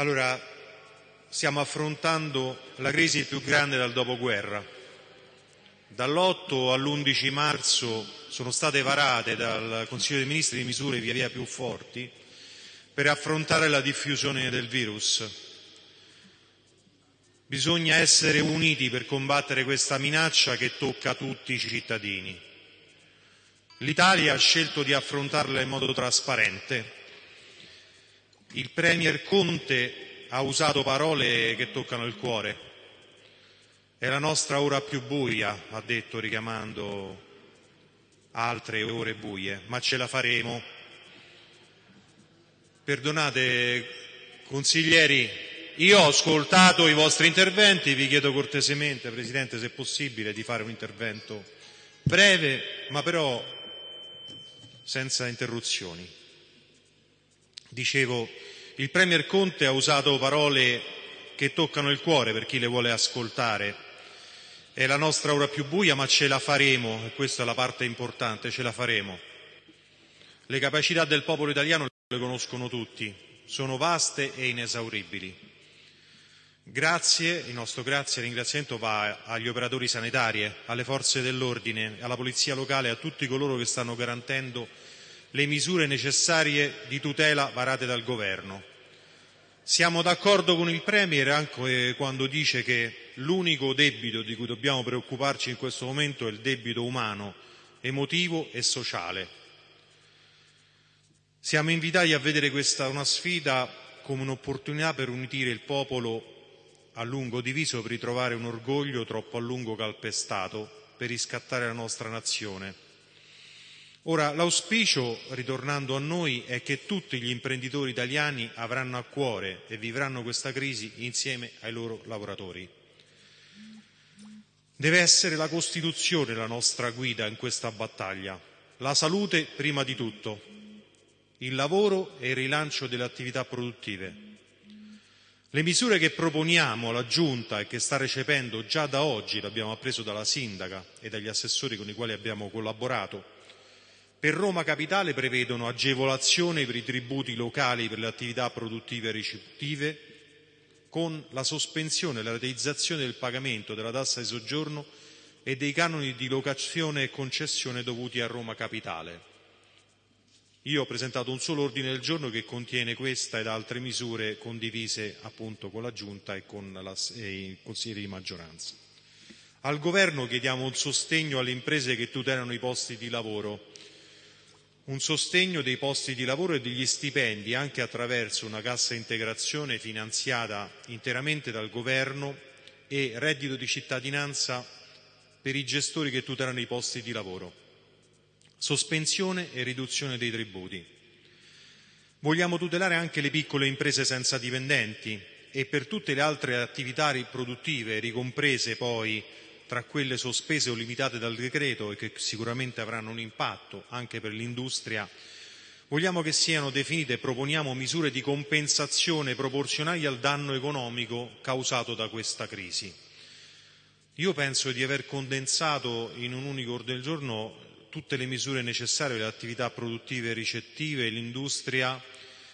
Allora, stiamo affrontando la crisi più grande dal dopoguerra. Dall'8 all'11 marzo sono state varate dal Consiglio dei Ministri misure via via più forti per affrontare la diffusione del virus. Bisogna essere uniti per combattere questa minaccia che tocca tutti i cittadini. L'Italia ha scelto di affrontarla in modo trasparente. Il Premier Conte ha usato parole che toccano il cuore. È la nostra ora più buia, ha detto richiamando altre ore buie, ma ce la faremo. Perdonate, consiglieri, io ho ascoltato i vostri interventi, vi chiedo cortesemente, Presidente, se è possibile, di fare un intervento breve, ma però senza interruzioni. Dicevo, il Premier Conte ha usato parole che toccano il cuore per chi le vuole ascoltare. È la nostra ora più buia, ma ce la faremo, e questa è la parte importante, ce la faremo. Le capacità del popolo italiano le conoscono tutti, sono vaste e inesauribili. Grazie, il nostro grazie e ringraziamento va agli operatori sanitari, alle forze dell'ordine, alla polizia locale, a tutti coloro che stanno garantendo le misure necessarie di tutela varate dal governo. Siamo d'accordo con il Premier anche quando dice che l'unico debito di cui dobbiamo preoccuparci in questo momento è il debito umano, emotivo e sociale. Siamo invitati a vedere questa una sfida come un'opportunità per unire il popolo a lungo diviso per ritrovare un orgoglio troppo a lungo calpestato, per riscattare la nostra nazione. Ora, l'auspicio, ritornando a noi, è che tutti gli imprenditori italiani avranno a cuore e vivranno questa crisi insieme ai loro lavoratori. Deve essere la Costituzione la nostra guida in questa battaglia. La salute prima di tutto, il lavoro e il rilancio delle attività produttive. Le misure che proponiamo alla Giunta e che sta recependo già da oggi, l'abbiamo appreso dalla Sindaca e dagli assessori con i quali abbiamo collaborato, per Roma Capitale prevedono agevolazioni per i tributi locali per le attività produttive e ricettive con la sospensione e la rateizzazione del pagamento della tassa di soggiorno e dei canoni di locazione e concessione dovuti a Roma Capitale. Io ho presentato un solo ordine del giorno che contiene questa ed altre misure condivise appunto con la Giunta e con la, e i consiglieri di maggioranza. Al Governo chiediamo un sostegno alle imprese che tutelano i posti di lavoro un sostegno dei posti di lavoro e degli stipendi anche attraverso una cassa integrazione finanziata interamente dal governo e reddito di cittadinanza per i gestori che tutelano i posti di lavoro, sospensione e riduzione dei tributi. Vogliamo tutelare anche le piccole imprese senza dipendenti e per tutte le altre attività produttive ricomprese poi tra quelle sospese o limitate dal decreto e che sicuramente avranno un impatto anche per l'industria, vogliamo che siano definite e proponiamo misure di compensazione proporzionali al danno economico causato da questa crisi. Io penso di aver condensato in un unico ordine del giorno tutte le misure necessarie per le attività produttive e ricettive e l'industria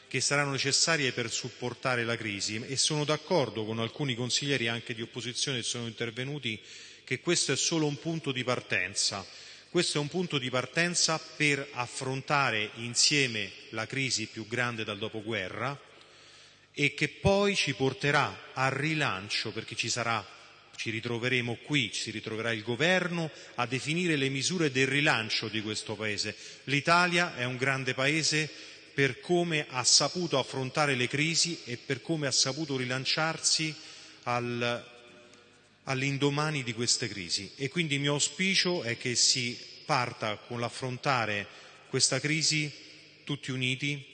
che saranno necessarie per supportare la crisi e sono d'accordo con alcuni consiglieri anche di opposizione che sono intervenuti che questo è solo un punto di partenza. Questo è un punto di partenza per affrontare insieme la crisi più grande dal dopoguerra e che poi ci porterà al rilancio perché ci sarà ci ritroveremo qui, ci ritroverà il governo a definire le misure del rilancio di questo paese. L'Italia è un grande paese per come ha saputo affrontare le crisi e per come ha saputo rilanciarsi al all'indomani di queste crisi e quindi il mio auspicio è che si parta con l'affrontare questa crisi tutti uniti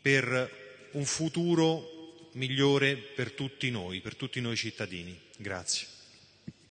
per un futuro migliore per tutti noi, per tutti noi cittadini. Grazie.